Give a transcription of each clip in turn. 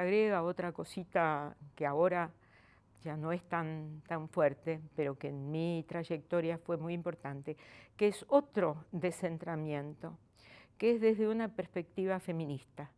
agrega otra cosita que ahora ya no es tan, tan fuerte, pero que en mi trayectoria fue muy importante, que es otro descentramiento, que es desde una perspectiva feminista.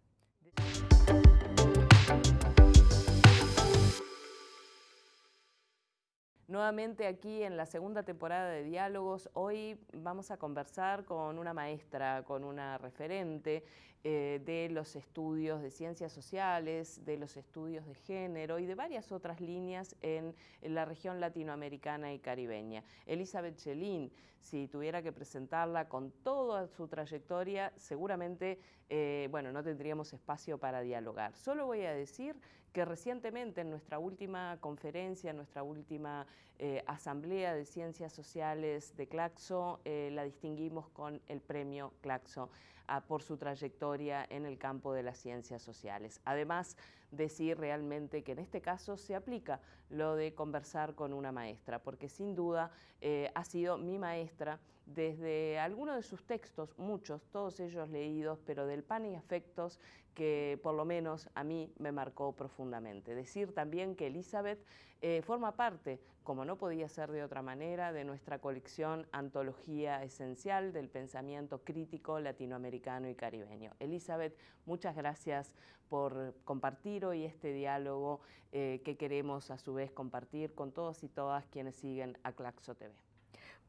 Nuevamente aquí en la segunda temporada de Diálogos, hoy vamos a conversar con una maestra, con una referente eh, de los estudios de ciencias sociales, de los estudios de género y de varias otras líneas en, la región latinoamericana y caribeña. Elizabeth Chelín, si tuviera que presentarla con toda su trayectoria, seguramente eh, bueno, no tendríamos espacio para dialogar. Solo voy a decir que recientemente en nuestra última conferencia, en nuestra última eh, asamblea de ciencias sociales de Claxo, eh, la distinguimos con el premio Claxo ah, por su trayectoria en el campo de las ciencias sociales. Además, decir realmente que en este caso se aplica lo de conversar con una maestra, porque sin duda eh, ha sido mi maestra desde algunos de sus textos, muchos, todos ellos leídos, pero del pan y afectos que por lo menos a mí me marcó profundamente. Decir también que Elizabeth eh, forma parte, como no podía ser de otra manera, de nuestra colección Antología Esencial del Pensamiento Crítico Latinoamericano y Caribeño. Elizabeth, muchas gracias por compartir hoy este diálogo eh, que queremos a su vez compartir con todos y todas quienes siguen a Claxo TV.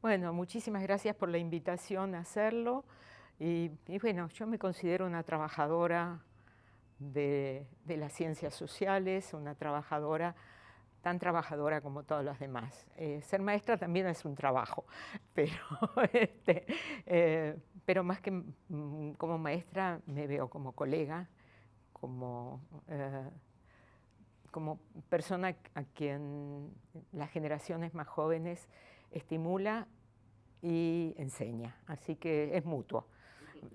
Bueno, muchísimas gracias por la invitación a hacerlo. Y, bueno, yo me considero una trabajadora de, las ciencias sociales, una trabajadora tan trabajadora como todas las demás. Eh, ser maestra también es un trabajo, pero, este, eh, pero más que mm, como maestra me veo como colega, como, eh, como persona a quien las generaciones más jóvenes estimula y enseña. Así que es mutuo.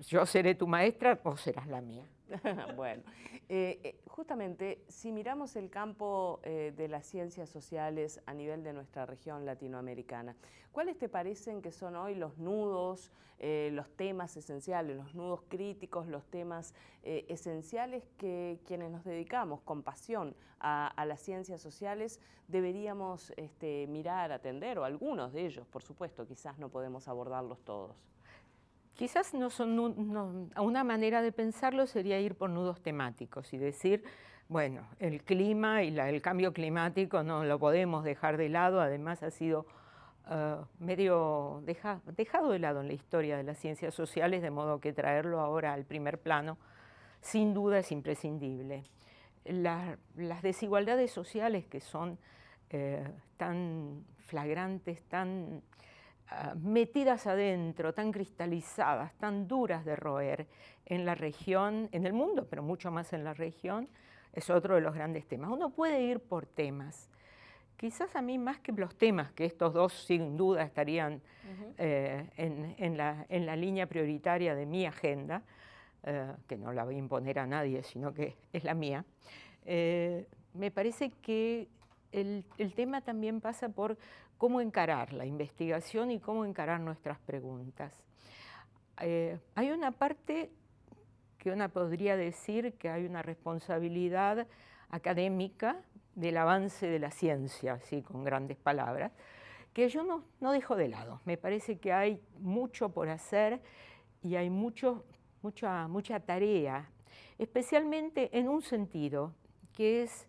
Yo seré tu maestra o serás la mía. bueno, eh, eh, justamente si miramos el campo eh, de las ciencias sociales a nivel de nuestra región latinoamericana, ¿cuáles te parecen que son hoy los nudos, los temas esenciales, los nudos críticos, los temas esenciales que quienes nos dedicamos con pasión a, las ciencias sociales deberíamos este, mirar, atender, o algunos de ellos, por supuesto, quizás no podemos abordarlos todos? Quizás no son, una manera de pensarlo sería ir por nudos temáticos y decir, bueno, el clima y el cambio climático no lo podemos dejar de lado, además ha sido eh, medio dejado de lado en la historia de las ciencias sociales, de modo que traerlo ahora al primer plano sin duda es imprescindible. las desigualdades sociales que son eh, tan flagrantes, tan Ah, metidas adentro, tan cristalizadas, tan duras de roer en la región, en el mundo, pero mucho más en la región, es otro de los grandes temas. Uno puede ir por temas. Quizás a mí más que los temas, que estos dos sin duda estarían eh, en, la, línea prioritaria de mi agenda, eh, que no la voy a imponer a nadie, sino que es la mía, eh, me parece que el, tema también pasa por cómo encarar la investigación y cómo encarar nuestras preguntas. Eh, hay una parte que una podría decir que hay una responsabilidad académica del avance de la ciencia, así con grandes palabras, que yo no, no dejo de lado. Me parece que hay mucho por hacer y hay mucho, mucha, mucha tarea, especialmente en un sentido, que es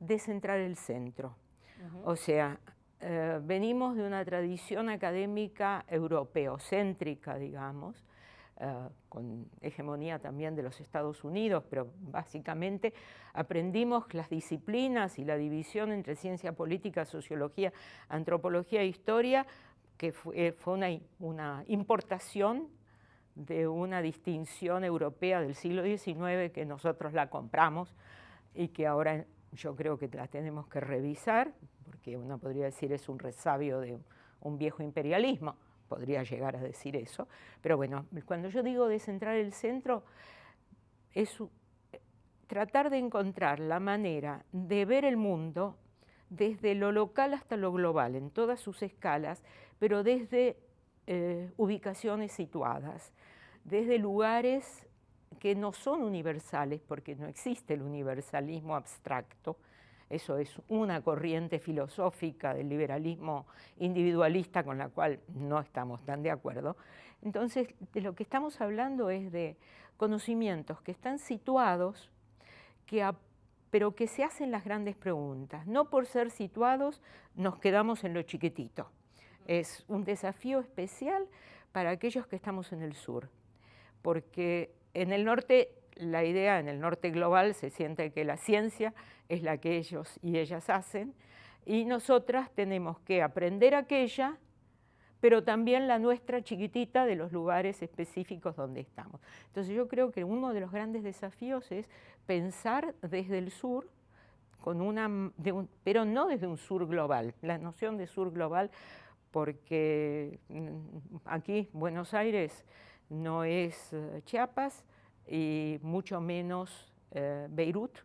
descentrar el centro. O sea, eh, venimos de una tradición académica europeocéntrica, digamos, eh, con hegemonía también de los Estados Unidos, pero básicamente aprendimos las disciplinas y la división entre ciencia política, sociología, antropología e historia, que fue, eh, fue una, una importación de una distinción europea del siglo XIX que nosotros la compramos y que ahora yo creo que la tenemos que revisar, porque uno podría decir es un resabio de un viejo imperialismo, podría llegar a decir eso, pero bueno, cuando yo digo descentrar el centro, es tratar de encontrar la manera de ver el mundo desde lo local hasta lo global, en todas sus escalas, pero desde eh, ubicaciones situadas, desde lugares que no son universales, porque no existe el universalismo abstracto, eso es una corriente filosófica del liberalismo individualista con la cual no estamos tan de acuerdo. Entonces, de lo que estamos hablando es de conocimientos que están situados, pero que se hacen las grandes preguntas. No por ser situados nos quedamos en lo chiquitito. Es un desafío especial para aquellos que estamos en el sur, porque en el norte la idea en el norte global se siente que la ciencia es la que ellos y ellas hacen, y nosotras tenemos que aprender aquella, pero también la nuestra chiquitita de los lugares específicos donde estamos. Entonces yo creo que uno de los grandes desafíos es pensar desde el sur, con una, pero no desde un sur global, la noción de sur global, porque mm, aquí Buenos Aires no es eh, Chiapas, y mucho menos eh, Beirut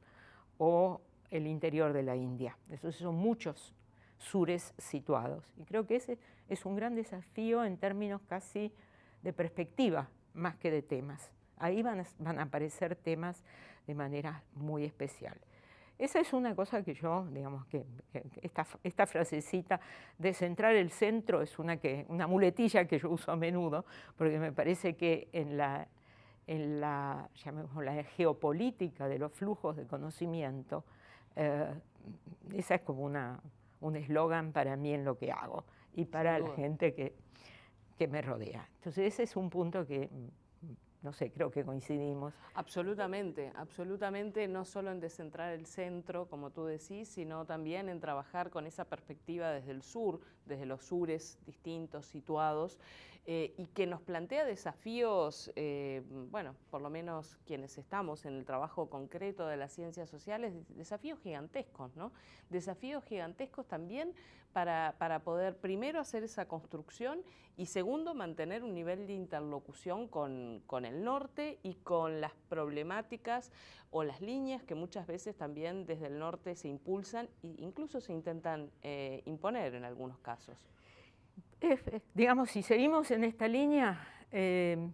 o el interior de la India. Esos son muchos sures situados. Y creo que ese es un gran desafío en términos casi de perspectiva, más que de temas. Ahí van a, van a aparecer temas de manera muy especial. Esa es una cosa que yo, digamos que, esta, esta, frasecita de centrar el centro es una, que, una muletilla que yo uso a menudo, porque me parece que en la en la, la geopolítica de los flujos de conocimiento, eh, esa es como una, un eslogan para mí en lo que hago y para la gente que, que me rodea. Entonces ese es un punto que no sé, creo que coincidimos. Absolutamente, absolutamente, no solo en descentrar el centro, como tú decís, sino también en trabajar con esa perspectiva desde el sur, desde los sures distintos, situados, eh, y que nos plantea desafíos, eh, bueno, por lo menos quienes estamos en el trabajo concreto de las ciencias sociales, desafíos gigantescos, ¿no? Desafíos gigantescos también para, para poder primero hacer esa construcción y segundo mantener un nivel de interlocución con, con el norte y con las problemáticas o las líneas que muchas veces también desde el norte se impulsan e incluso se intentan eh, imponer en algunos casos. Digamos, si seguimos en esta línea, eh,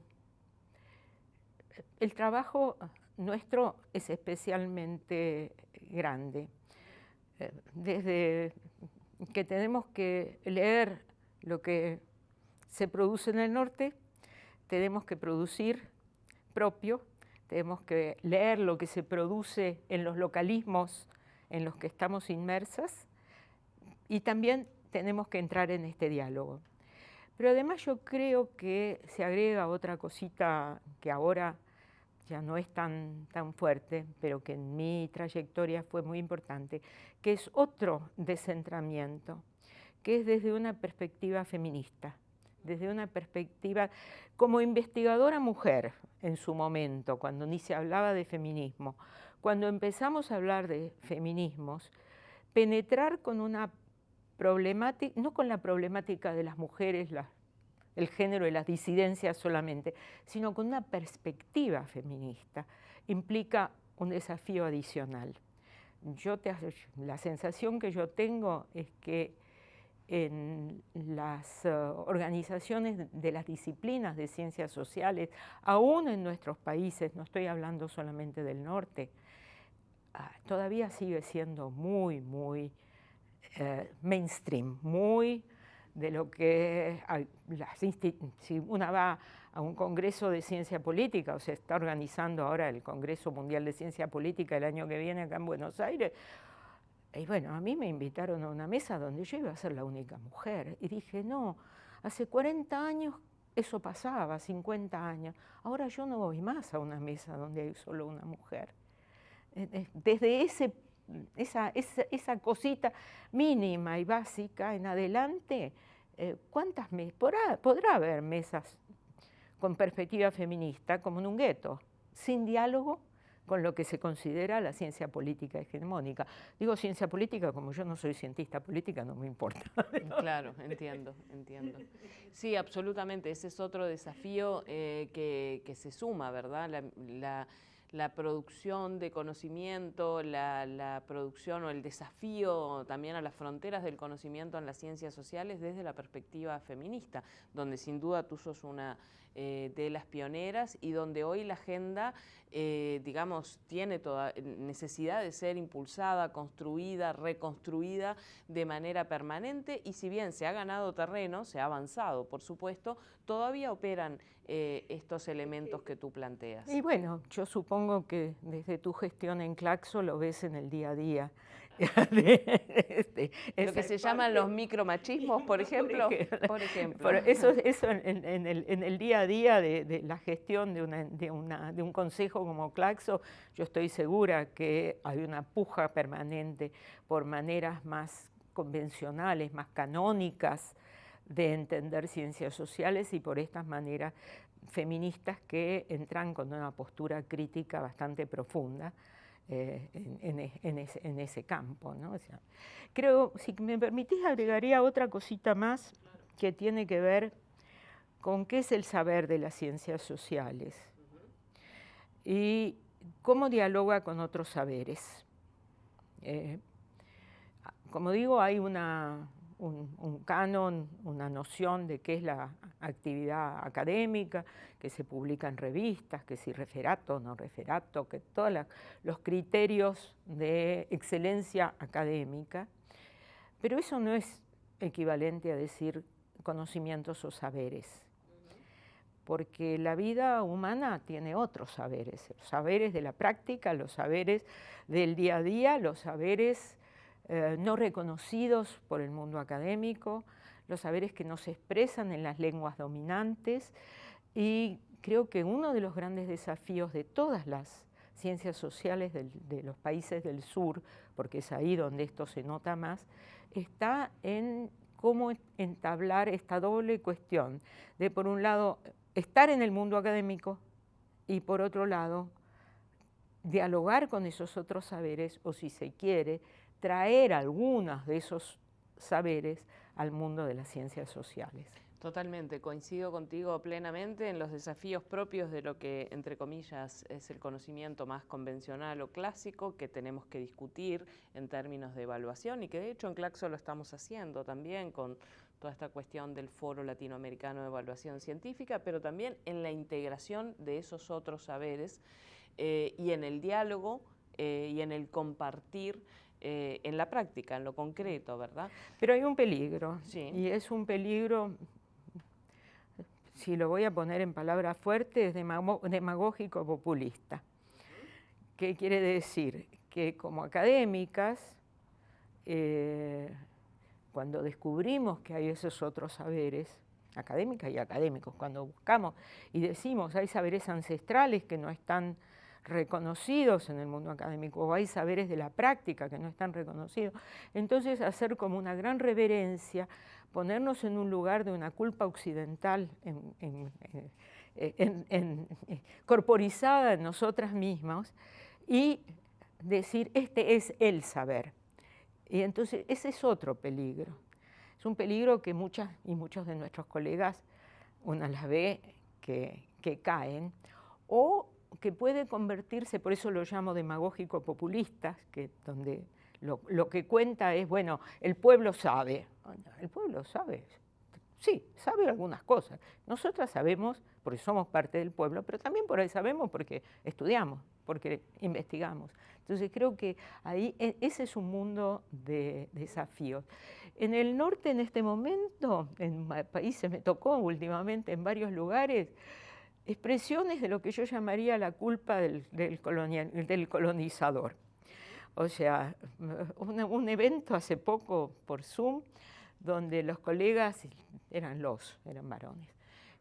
el trabajo nuestro es especialmente grande. Eh, desde que tenemos que leer lo que se produce en el norte, tenemos que producir propio, tenemos que leer lo que se produce en los localismos en los que estamos inmersas y también tenemos que entrar en este diálogo. Pero además yo creo que se agrega otra cosita que ahora ya no es tan, tan fuerte, pero que en mi trayectoria fue muy importante, que es otro descentramiento, que es desde una perspectiva feminista desde una perspectiva como investigadora mujer en su momento, cuando ni se hablaba de feminismo, cuando empezamos a hablar de feminismos, penetrar con una no con la problemática de las mujeres, el género y las disidencias solamente, sino con una perspectiva feminista, implica un desafío adicional. Yo la sensación que yo tengo es que en las eh, organizaciones de las disciplinas de ciencias sociales, aún en nuestros países, no estoy hablando solamente del norte, ah, todavía sigue siendo muy, muy eh, mainstream, muy de lo que si una va a un congreso de ciencia política, o se está organizando ahora el Congreso Mundial de Ciencia Política el año que viene acá en Buenos Aires, y bueno, a mí me invitaron a una mesa donde yo iba a ser la única mujer. Y dije, no, hace 40 años eso pasaba, 50 años. Ahora yo no voy más a una mesa donde hay solo una mujer. Eh, eh, desde ese, esa, esa, cosita mínima y básica en adelante, eh, ¿cuántas mesas? Podrá, podrá haber mesas con perspectiva feminista como en un gueto, sin diálogo con lo que se considera la ciencia política hegemónica. Digo ciencia política como yo no soy cientista política, no me importa. Claro, entiendo, entiendo. Sí, absolutamente, ese es otro desafío eh, que, se suma, ¿verdad? La, la producción de conocimiento, la, producción o el desafío también a las fronteras del conocimiento en las ciencias sociales desde la perspectiva feminista, donde sin duda tú sos una eh, de las pioneras y donde hoy la agenda, eh, digamos, tiene toda necesidad de ser impulsada, construida, reconstruida de manera permanente y si bien se ha ganado terreno, se ha avanzado, por supuesto, todavía operan eh, estos elementos que tú planteas. Y bueno, yo supongo que desde tu gestión en Claxo lo ves en el día a día. este, lo que se llaman los micromachismos, por ejemplo. Por ejemplo. eso, eso en, el, día a día de, la gestión de, una, de, un consejo como Claxo, yo estoy segura que hay una puja permanente por maneras más convencionales, más canónicas de entender ciencias sociales y por estas maneras feministas que entran con una postura crítica bastante profunda eh, en, ese, campo. ¿no? creo, si me permitís, agregaría otra cosita más que tiene que ver con qué es el saber de las ciencias sociales y cómo dialoga con otros saberes. Eh, como digo, hay una, un, canon, una noción de qué es la actividad académica, que se publica en revistas, que si referato no referato, que todos los criterios de excelencia académica, pero eso no es equivalente a decir conocimientos o saberes, porque la vida humana tiene otros saberes, los saberes de la práctica, los saberes del día a día, los saberes eh, no reconocidos por el mundo académico, los saberes que no se expresan en las lenguas dominantes y creo que uno de los grandes desafíos de todas las ciencias sociales de los países del sur, porque es ahí donde esto se nota más, está en cómo entablar esta doble cuestión de, por un lado, estar en el mundo académico y, por otro lado, dialogar con esos otros saberes o, si se quiere, traer algunos de esos saberes al mundo de las ciencias sociales. Totalmente, coincido contigo plenamente en los desafíos propios de lo que, entre comillas, es el conocimiento más convencional o clásico que tenemos que discutir en términos de evaluación y que de hecho en Claxo lo estamos haciendo también con toda esta cuestión del Foro Latinoamericano de Evaluación Científica, pero también en la integración de esos otros saberes eh, y en el diálogo eh, y en el compartir eh, en la práctica, en lo concreto, ¿verdad? Pero hay un peligro, sí. y es un peligro, si lo voy a poner en palabras fuertes, demagógico populista. ¿Qué quiere decir? Que como académicas, eh, cuando descubrimos que hay esos otros saberes, académicas y académicos, cuando buscamos y decimos hay saberes ancestrales que no están reconocidos en el mundo académico, o hay saberes de la práctica que no están reconocidos. Entonces, hacer como una gran reverencia, ponernos en un lugar de una culpa occidental corporizada en nosotras mismas y decir, este es el saber. Y entonces, ese es otro peligro. Es un peligro que muchas y muchos de nuestros colegas, una las ve que, que caen, o que puede convertirse, por eso lo llamo demagógico populista, que donde lo, que cuenta es, bueno, el pueblo sabe. El pueblo sabe, sí, sabe algunas cosas. Nosotras sabemos porque somos parte del pueblo, pero también por ahí sabemos porque estudiamos, porque investigamos. Entonces creo que ahí e, ese es un mundo de desafíos. En el norte en este momento, en países me tocó últimamente en varios lugares, expresiones de lo que yo llamaría la culpa del, del, colonizador. O sea, un, evento hace poco por Zoom donde los colegas, eran los, eran varones,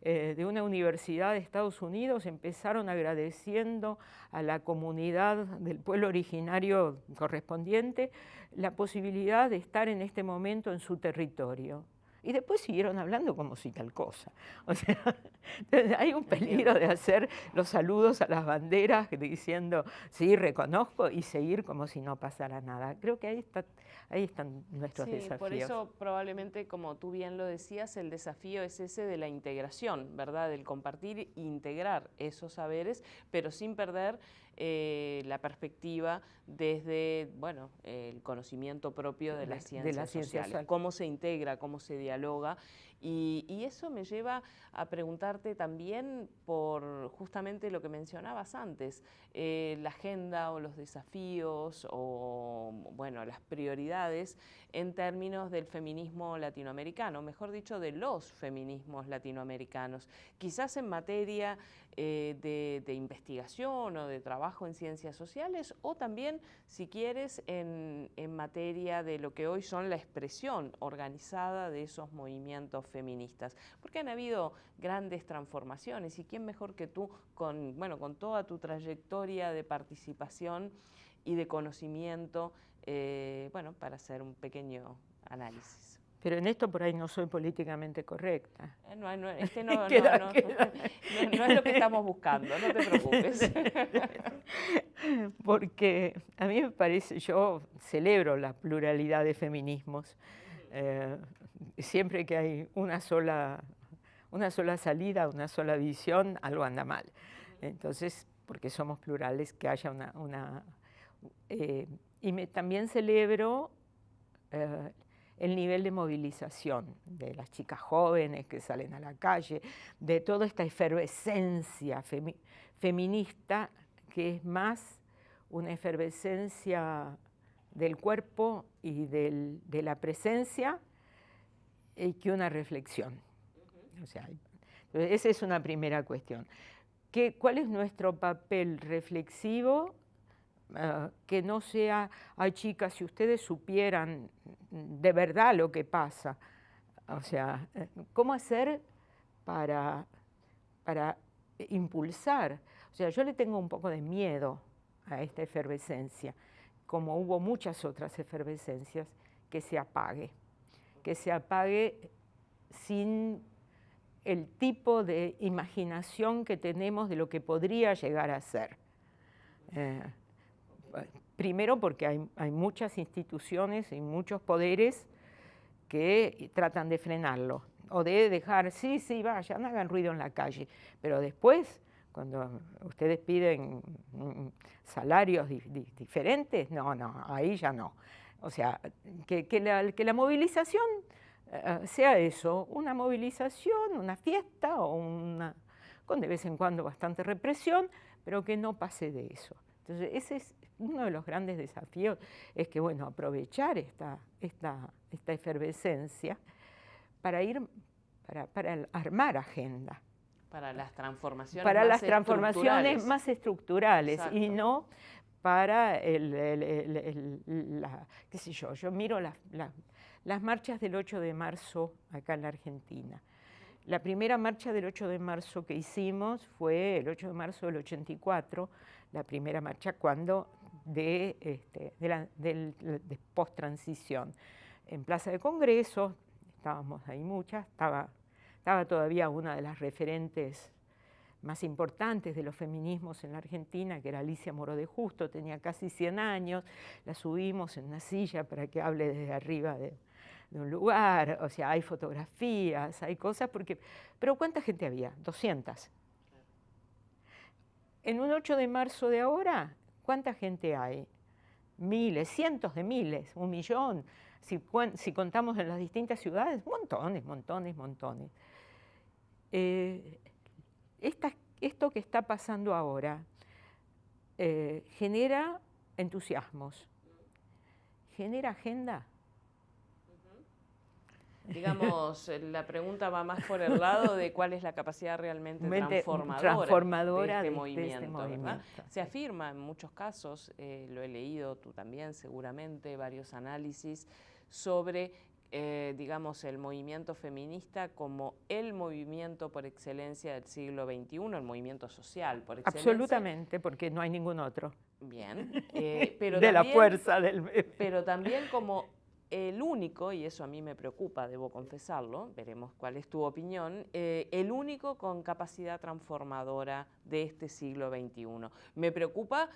eh, de una universidad de Estados Unidos empezaron agradeciendo a la comunidad del pueblo originario correspondiente la posibilidad de estar en este momento en su territorio y después siguieron hablando como si tal cosa. O sea, hay un peligro de hacer los saludos a las banderas diciendo, sí, reconozco, y seguir como si no pasara nada. Creo que ahí, está, ahí están nuestros sí, desafíos. Por eso probablemente, como tú bien lo decías, el desafío es ese de la integración, ¿verdad? Del compartir e integrar esos saberes, pero sin perder eh, la perspectiva desde bueno, el conocimiento propio de, las ciencias sociales, cómo se integra, cómo se dialoga y, eso me lleva a preguntarte también por justamente lo que mencionabas antes, eh, la agenda o los desafíos o bueno, las prioridades en términos del feminismo latinoamericano, mejor dicho, de los feminismos latinoamericanos. Quizás en materia eh, de, investigación o de trabajo en ciencias sociales o también, si quieres, en, en materia de lo que hoy son la expresión organizada de esos movimientos feministas, porque han habido grandes transformaciones y quién mejor que tú con, bueno, con toda tu trayectoria de participación y de conocimiento, eh, bueno, para hacer un pequeño análisis. Pero en esto por ahí no soy políticamente correcta. Eh, no, no, este no, no, no, es lo que estamos buscando, no te preocupes. Porque a mí me parece, yo celebro la pluralidad de feminismos. Eh, siempre que hay una sola, una sola salida, una sola visión, algo anda mal. Entonces, porque somos plurales, que haya una... una eh, y me, también celebro eh, el nivel de movilización de las chicas jóvenes que salen a la calle, de toda esta efervescencia feminista que es más una efervescencia del cuerpo y de la presencia eh, que una reflexión. O sea, esa es una primera cuestión. ¿Qué, ¿Cuál es nuestro papel reflexivo? Ah, que no sea, ay chicas, si ustedes supieran de verdad lo que pasa. O sea, eh, ¿cómo hacer para, para impulsar? O sea, yo le tengo un poco de miedo a esta efervescencia, como hubo muchas otras efervescencias, que se apague que se apague sin el tipo de imaginación que tenemos de lo que podría llegar a ser. Eh, primero porque hay, muchas instituciones y muchos poderes que tratan de frenarlo o de dejar, sí, sí, vayan, hagan ruido en la calle, pero después, cuando ustedes piden mm, salarios diferentes, no, no, ahí ya no. O sea, que, la, movilización eh, sea eso, una movilización, una fiesta o una, con de vez en cuando bastante represión, pero que no pase de eso. Entonces, ese es uno de los grandes desafíos, es que, bueno, aprovechar esta, esta, esta efervescencia para ir, para, para armar agenda. Para las transformaciones Para las transformaciones más estructurales y no para el, la, qué sé yo, yo miro las marchas del 8 de marzo acá en la Argentina. La primera marcha del 8 de marzo que hicimos fue el 8 de marzo del 84, la primera marcha cuando de, este, de, la, de post-transición. En Plaza de Congreso, estábamos ahí muchas, estaba, estaba todavía una de las referentes más importantes de los feminismos en la Argentina, que era Alicia Moro de Justo, tenía casi 100 años, la subimos en una silla para que hable desde arriba de, un lugar, o sea, hay fotografías, hay cosas, porque, pero ¿cuánta gente había? 200. En un 8 de marzo de ahora, ¿cuánta gente hay? Miles, cientos de miles, un millón. Si, contamos en las distintas ciudades, montones, montones, montones. Eh, esto que está pasando ahora eh, genera entusiasmos, genera agenda. Digamos, eh, la pregunta va más por el lado de cuál es la capacidad realmente transformadora, de, este, este movimiento. Se afirma en muchos casos, eh, lo he leído tú también seguramente, varios análisis sobre eh, digamos, el movimiento feminista como el movimiento por excelencia del siglo XXI, el movimiento social por excelencia. Absolutamente, porque no hay ningún otro. Bien, eh, pero de la fuerza del... Pero también como el único, y eso a mí me preocupa, debo confesarlo, veremos cuál es tu opinión, eh, el único con capacidad transformadora de este siglo XXI. Me preocupa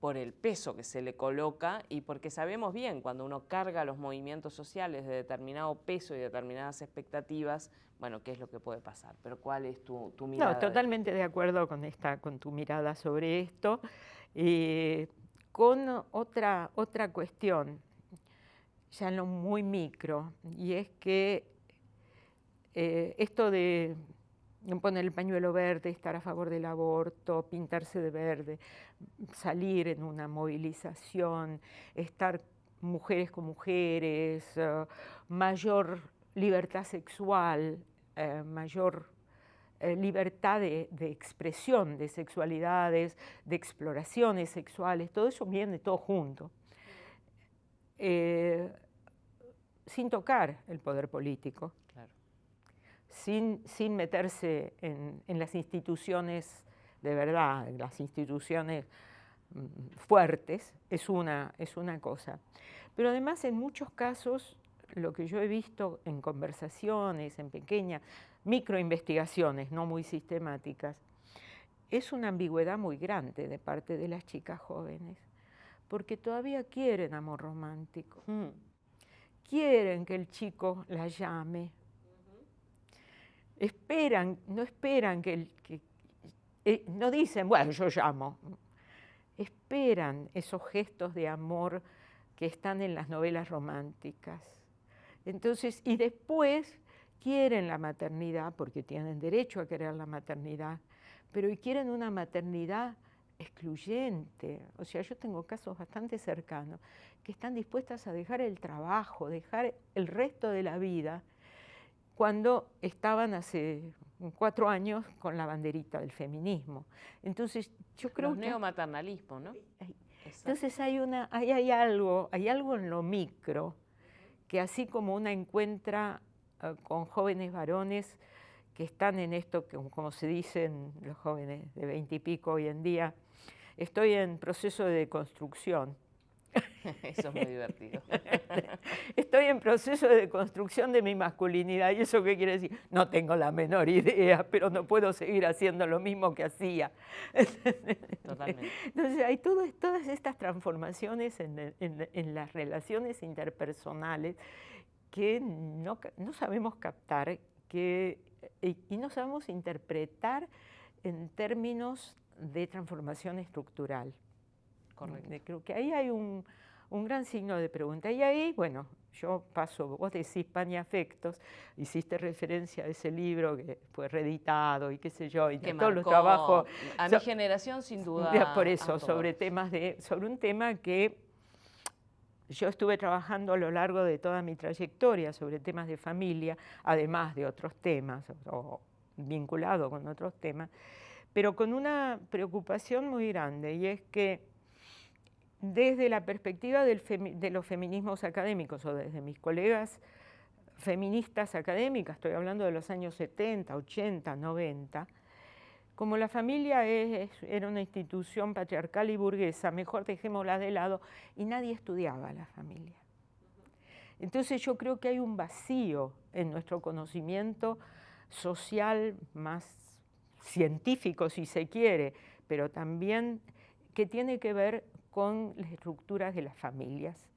por el peso que se le coloca y porque sabemos bien cuando uno carga los movimientos sociales de determinado peso y determinadas expectativas, bueno, qué es lo que puede pasar. Pero ¿cuál es tu, mirada? No, totalmente de acuerdo con, esta, con tu mirada sobre esto. Eh, con otra, otra cuestión, ya no muy micro, y es que eh, esto de poner el pañuelo verde, estar a favor del aborto, pintarse de verde, salir en una movilización, estar mujeres con mujeres, eh, mayor libertad sexual, eh, mayor libertad de, expresión de sexualidades, de exploraciones sexuales, todo eso viene todo junto. Sin tocar el poder político sin, meterse en, las instituciones de verdad, en las instituciones mm, fuertes, es una, es una cosa. Pero además en muchos casos, lo que yo he visto en conversaciones, en pequeñas microinvestigaciones, no muy sistemáticas, es una ambigüedad muy grande de parte de las chicas jóvenes, porque todavía quieren amor romántico, mm. quieren que el chico la llame, esperan, no esperan que, eh, no dicen, bueno, yo llamo, esperan esos gestos de amor que están en las novelas románticas. Entonces, y después quieren la maternidad, porque tienen derecho a querer la maternidad, pero quieren una maternidad excluyente. O sea, yo tengo casos bastante cercanos que están dispuestas a dejar el trabajo, dejar el resto de la vida cuando estaban hace cuatro años con la banderita del feminismo. Entonces, yo creo Los neomaternalismo, ¿no? Entonces hay, una, hay, algo, hay algo en lo micro que así como una encuentra eh, con jóvenes varones que están en esto, como se dicen los jóvenes de veintipico hoy en día, estoy en proceso de construcción Eso es muy divertido. Estoy en proceso de construcción de mi masculinidad. ¿Y eso qué quiere decir? No tengo la menor idea, pero no puedo seguir haciendo lo mismo que hacía. Totalmente. Entonces hay todas estas transformaciones en, las relaciones interpersonales que no, sabemos captar que, y no sabemos interpretar en términos de transformación estructural. Creo que ahí hay un, gran signo de pregunta. Y ahí, bueno, yo paso, vos decís Pan y Afectos, hiciste referencia a ese libro que fue reeditado y qué sé yo, y que todos los trabajos... A mi generación, sin duda. Por eso, sobre, temas de, sobre un tema que yo estuve trabajando a lo largo de toda mi trayectoria sobre temas de familia, además de otros temas, o vinculado con otros temas, pero con una preocupación muy grande, y es que desde la perspectiva de los feminismos académicos o desde mis colegas feministas académicas, estoy hablando de los años 70, 80, 90, como la familia era una institución patriarcal y burguesa, mejor dejémosla de lado, y nadie estudiaba la familia. Entonces yo creo que hay un vacío en nuestro conocimiento social más científico, si se quiere, pero también que tiene que ver con las estructuras de las familias.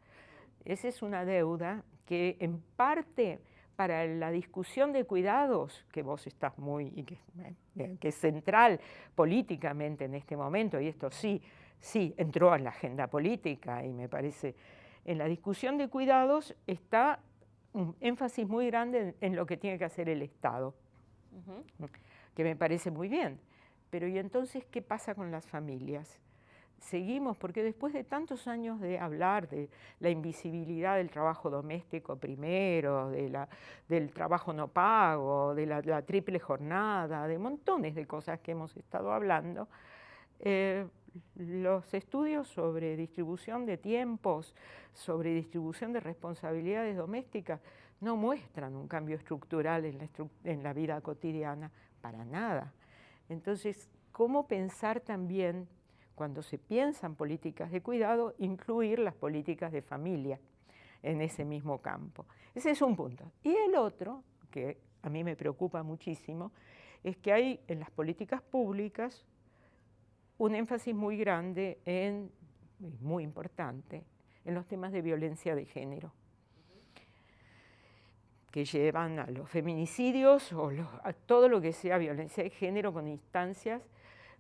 Esa es una deuda que en parte para la discusión de cuidados, que vos estás muy, y que, eh, que, es central políticamente en este momento, y esto sí, sí, entró en la agenda política y me parece, en la discusión de cuidados está un énfasis muy grande en, lo que tiene que hacer el Estado, que me parece muy bien. Pero ¿y entonces qué pasa con las familias? seguimos, porque después de tantos años de hablar de la invisibilidad del trabajo doméstico primero, del trabajo no pago, de la, triple jornada, de montones de cosas que hemos estado hablando, eh, los estudios sobre distribución de tiempos, sobre distribución de responsabilidades domésticas, no muestran un cambio estructural en la vida cotidiana, para nada. Entonces, ¿cómo pensar también cuando se piensan políticas de cuidado, incluir las políticas de familia. en ese mismo campo. Ese es un punto. Y el otro, que a mí me preocupa muchísimo, es que hay en las políticas públicas un énfasis muy grande en, muy importante, en los temas de violencia de género, que llevan a los feminicidios o a todo lo que sea violencia de género con instancias,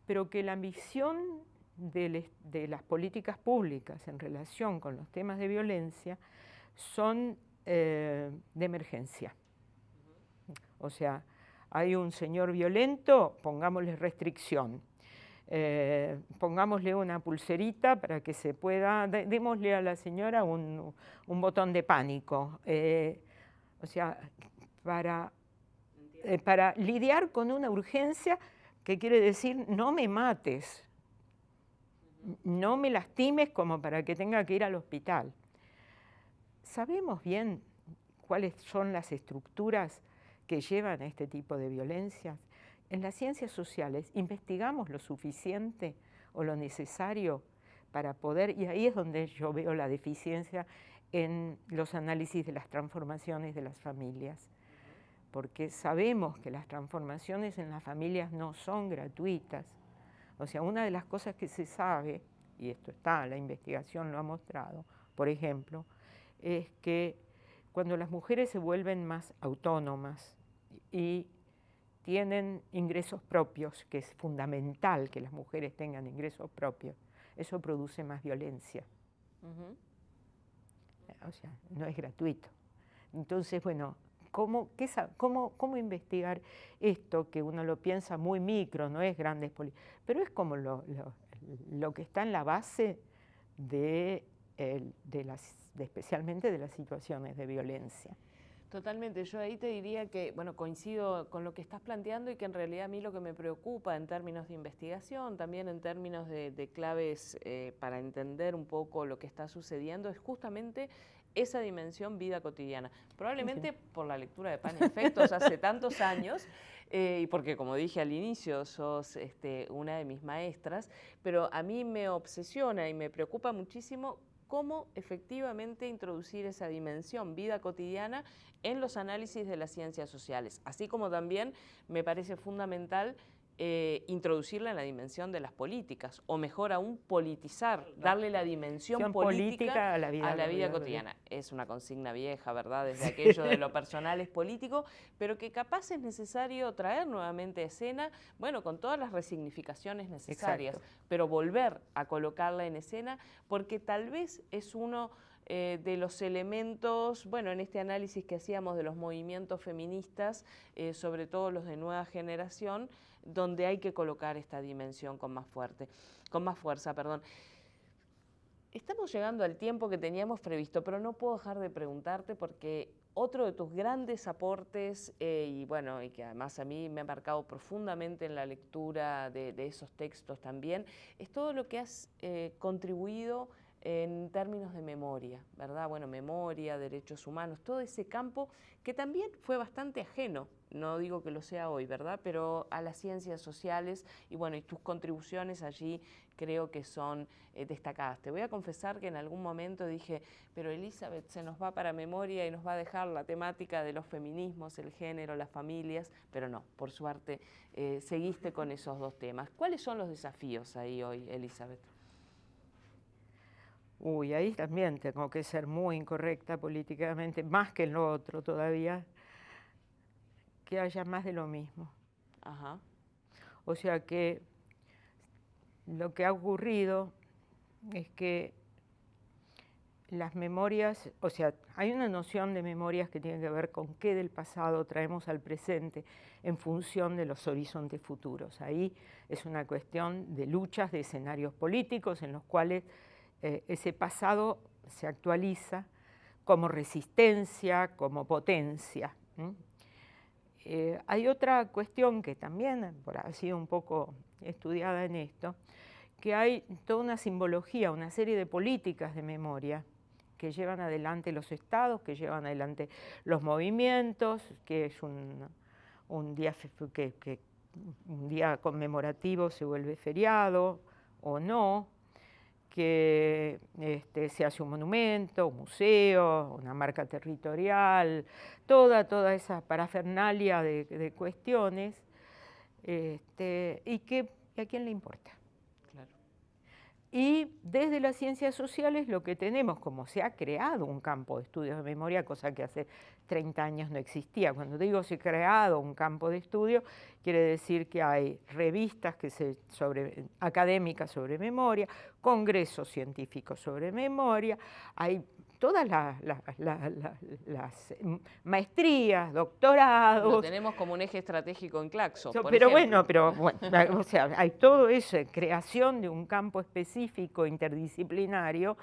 pero que la ambición de, las políticas públicas en relación con los temas de violencia son eh, de emergencia. O sea, hay un señor violento, pongámosle restricción. Eh, pongámosle una pulserita para que se pueda, démosle a la señora un, botón de pánico. Eh, o sea, para, eh, para lidiar con una urgencia que quiere decir no me mates, no me lastimes como para que tenga que ir al hospital. ¿Sabemos bien cuáles son las estructuras que llevan a este tipo de violencias? En las ciencias sociales investigamos lo suficiente o lo necesario para poder, y ahí es donde yo veo la deficiencia en los análisis de las transformaciones de las familias, porque sabemos que las transformaciones en las familias no son gratuitas. O sea, una de las cosas que se sabe, y esto está, la investigación lo ha mostrado, por ejemplo, es que cuando las mujeres se vuelven más autónomas y tienen ingresos propios, que es fundamental que las mujeres tengan ingresos propios, eso produce más violencia o sea, no es gratuito. Entonces, bueno, ¿cómo, cómo, investigar esto que uno lo piensa muy micro, no es grandes pero es como lo, que está en la base de, las, especialmente de las situaciones de violencia? Totalmente, yo ahí te diría que, bueno, coincido con lo que estás planteando y que en realidad a mí lo que me preocupa en términos de investigación, también en términos de, claves eh, para entender un poco lo que está sucediendo, es justamente esa dimensión vida cotidiana. Probablemente por la lectura de Pan y Efectos hace tantos años, eh, y porque como dije al inicio, sos este, una de mis maestras, pero a mí me obsesiona y me preocupa muchísimo cómo efectivamente introducir esa dimensión vida cotidiana en los análisis de las ciencias sociales, así como también me parece fundamental eh, introducirla en la dimensión de las políticas, o mejor aún, politizar, darle la dimensión política, a la vida, cotidiana. Es una consigna vieja, ¿verdad? Desde aquello de lo personal es político, pero que capaz es necesario traer nuevamente a escena, bueno, con todas las resignificaciones necesarias, pero volver a colocarla en escena, porque tal vez es uno eh, de los elementos, bueno, en este análisis que hacíamos de los movimientos feministas, eh, sobre todo los de nueva generación, donde hay que colocar esta dimensión con más fuerte, con más fuerza, perdón. Estamos llegando al tiempo que teníamos previsto, pero no puedo dejar de preguntarte porque otro de tus grandes aportes, eh, y bueno, y que además a mí me ha marcado profundamente en la lectura de, esos textos también, es todo lo que has eh, contribuido en términos de memoria, ¿verdad? Bueno, memoria, derechos humanos, todo ese campo que también fue bastante ajeno, no digo que lo sea hoy, ¿verdad? Pero a las ciencias sociales y bueno, y tus contribuciones allí creo que son eh, destacadas. Te voy a confesar que en algún momento dije, pero Elizabeth se nos va para memoria y nos va a dejar la temática de los feminismos, el género, las familias, pero no, por suerte eh, seguiste con esos dos temas. ¿Cuáles son los desafíos ahí hoy, Elizabeth? Uy, ahí también tengo que ser muy incorrecta políticamente, más que en lo otro todavía, que haya más de lo mismo. Ajá. O sea que lo que ha ocurrido es que las memorias, o sea, hay una noción de memorias que tiene que ver con qué del pasado traemos al presente en función de los horizontes futuros. Ahí es una cuestión de luchas, de escenarios políticos en los cuales eh, ese pasado se actualiza como resistencia, como potencia. Eh, hay otra cuestión que también ha sido un poco estudiada en esto, que hay toda una simbología, una serie de políticas de memoria que llevan adelante los estados, que llevan adelante los movimientos, que es un, día, que un día conmemorativo se vuelve feriado o no, que este, se hace un monumento, un museo, una marca territorial, toda, toda esa parafernalia de, cuestiones, este, y que a quién le importa. Y desde las ciencias sociales lo que tenemos, como se ha creado un campo de estudios de memoria, cosa que hace 30 años no existía. Cuando digo se ha creado un campo de estudio, quiere decir que hay revistas que se académicas sobre memoria, congresos científicos sobre memoria, hay todas las, maestrías, doctorados. Lo tenemos como un eje estratégico en Claxo. pero bueno, pero o sea, hay todo eso, creación de un campo específico interdisciplinario.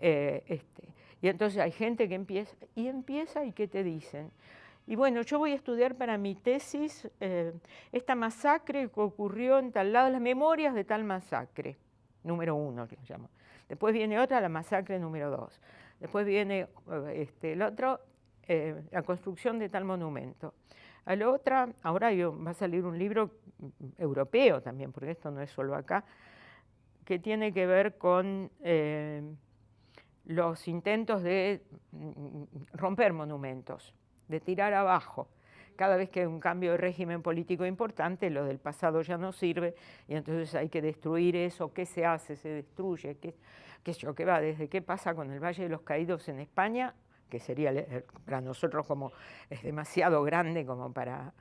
Eh, este, y entonces hay gente que empieza, y empieza y ¿qué te dicen? Y bueno, yo voy a estudiar para mi tesis eh, esta masacre que ocurrió en tal lado, las memorias de tal masacre, número uno que llamo. Después viene otra, la masacre número dos. Después viene este, el otro, eh, la construcción de tal monumento. A la otra, ahora va a salir un libro europeo también, porque esto no es solo acá, que tiene que ver con eh, los intentos de mm, romper monumentos, de tirar abajo. Cada vez que hay un cambio de régimen político importante, lo del pasado ya no sirve y entonces hay que destruir eso. ¿Qué se hace? ¿Se destruye? ¿Qué? qué yo, qué va, desde qué pasa con el Valle de los Caídos en España, que sería para nosotros como es demasiado grande como para,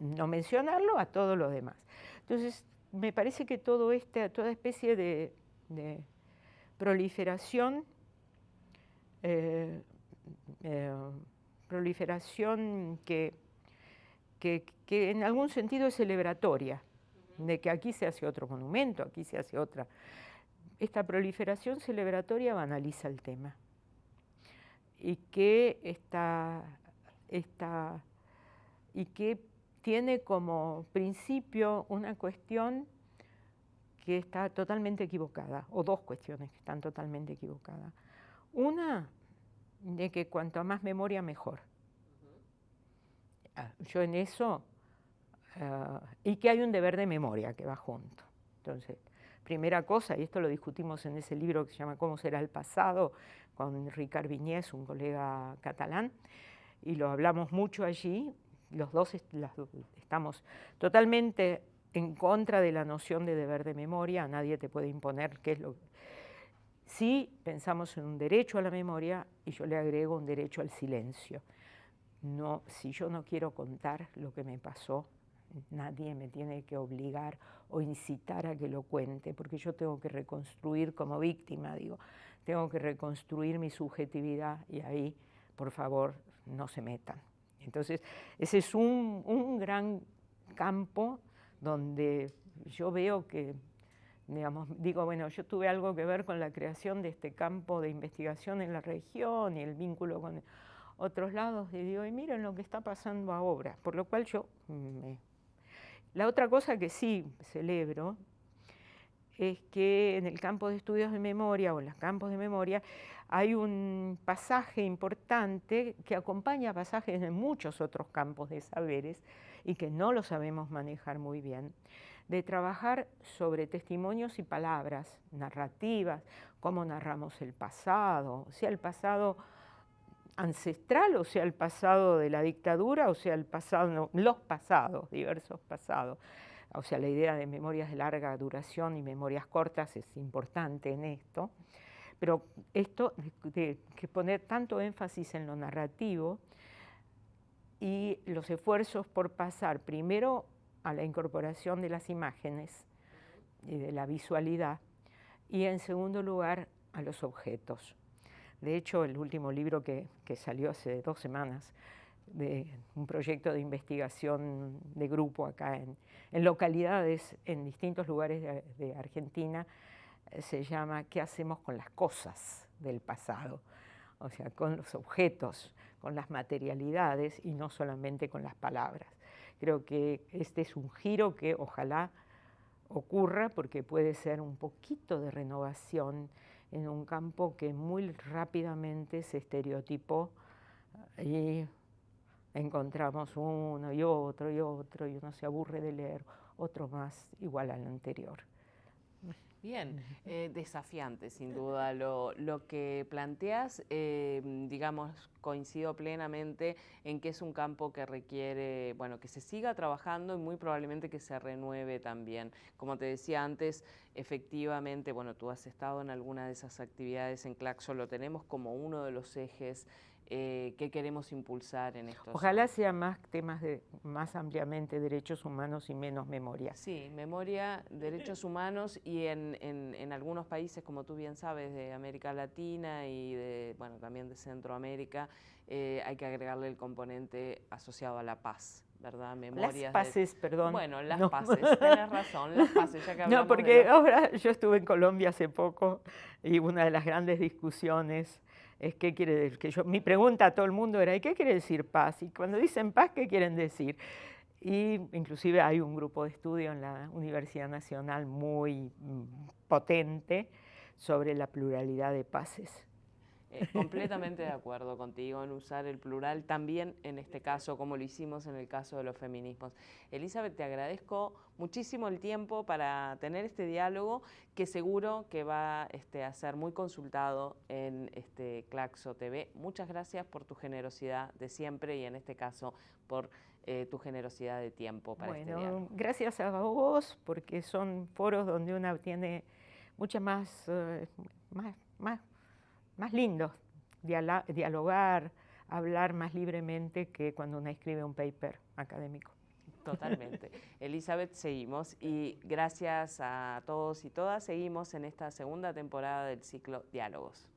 no mencionarlo, a todo lo demás. Entonces, me parece que todo este, toda especie de, proliferación, eh, eh, proliferación que, que, que en algún sentido es celebratoria, de que aquí se hace otro monumento, aquí se hace otra. Esta proliferación celebratoria banaliza el tema. Y que, está, y que tiene como principio una cuestión que está totalmente equivocada, o dos cuestiones que están totalmente equivocadas. Una, de que cuanto más memoria, mejor. Ah, yo en eso, ah, y que hay un deber de memoria que va junto. Entonces, Primera cosa, y esto lo discutimos en ese libro que se llama Cómo será el pasado, con Ricard Viñez, un colega catalán, y lo hablamos mucho allí. Los dos estamos totalmente en contra de la noción de deber de memoria, nadie te puede imponer qué es lo Sí pensamos en un derecho a la memoria y yo le agrego un derecho al silencio. No, si yo no quiero contar lo que me pasó, nadie me tiene que obligar o incitar a que lo cuente, porque yo tengo que reconstruir como víctima, digo, tengo que reconstruir mi subjetividad y ahí, por favor, no se metan. Entonces, ese es un, gran campo donde yo veo que, digamos, digo, bueno, yo tuve algo que ver con la creación de este campo de investigación en la región y el vínculo con otros lados, y digo, y miren lo que está pasando ahora, por lo cual yo me la otra cosa que sí celebro es que en el campo de estudios de memoria o en los campos de memoria hay un pasaje importante que acompaña pasajes de muchos otros campos de saberes y que no lo sabemos manejar muy bien, de trabajar sobre testimonios y palabras, narrativas, cómo narramos el pasado, sea, el pasado ancestral, o sea, el pasado de la dictadura, o sea, el pasado, los pasados, diversos pasados. O sea, la idea de memorias de larga duración y memorias cortas es importante en esto. Pero esto de, que poner tanto énfasis en lo narrativo y los esfuerzos por pasar primero a la incorporación de las imágenes y de la visualidad y en segundo lugar a los objetos. De hecho, el último libro que, salió hace dos semanas, de un proyecto de investigación de grupo acá en, localidades en distintos lugares de, Argentina, eh, se llama ¿Qué hacemos con las cosas del pasado? O sea, con los objetos, con las materialidades y no solamente con las palabras. Creo que este es un giro que ojalá ocurra porque puede ser un poquito de renovación en un campo que muy rápidamente se estereotipó y encontramos uno y otro y otro y uno se aburre de leer otro más igual al anterior. Bien, eh, desafiante sin duda lo, que planteas, eh, digamos, coincido plenamente en que es un campo que requiere, bueno, que se siga trabajando y muy probablemente que se renueve también. Como te decía antes, efectivamente, bueno, tú has estado en alguna de esas actividades en Claxo, lo tenemos como uno de los ejes eh, qué queremos impulsar en estos Ojalá sea más temas de más ampliamente derechos humanos y menos memoria. Sí, memoria, derechos humanos y en, en, algunos países, como tú bien sabes, de América Latina y de, bueno, también de Centroamérica, eh, hay que agregarle el componente asociado a la paz. ¿verdad? Memorias las paces, perdón. Bueno, las paces, tienes razón, las paces, ya que No, porque ahora yo estuve en Colombia hace poco y una de las grandes discusiones es qué quiere decir, que yo, mi pregunta a todo el mundo era, ¿y qué quiere decir paz? Y cuando dicen paz, ¿qué quieren decir? Y inclusive hay un grupo de estudio en la Universidad Nacional muy mm, potente sobre la pluralidad de paces. Eh, completamente de acuerdo contigo en usar el plural también en este caso, como lo hicimos en el caso de los feminismos. Elizabeth, te agradezco muchísimo el tiempo para tener este diálogo que seguro que va este, a ser muy consultado en este Claxo TV. Muchas gracias por tu generosidad de siempre y en este caso por eh, tu generosidad de tiempo para este diálogo. Gracias a vos porque son foros donde uno tiene mucha más, eh, más, más más lindo dialogar, hablar más libremente que cuando uno escribe un paper académico. Totalmente. Elizabeth, seguimos y gracias a todos y todas, seguimos en esta segunda temporada del ciclo Diálogos.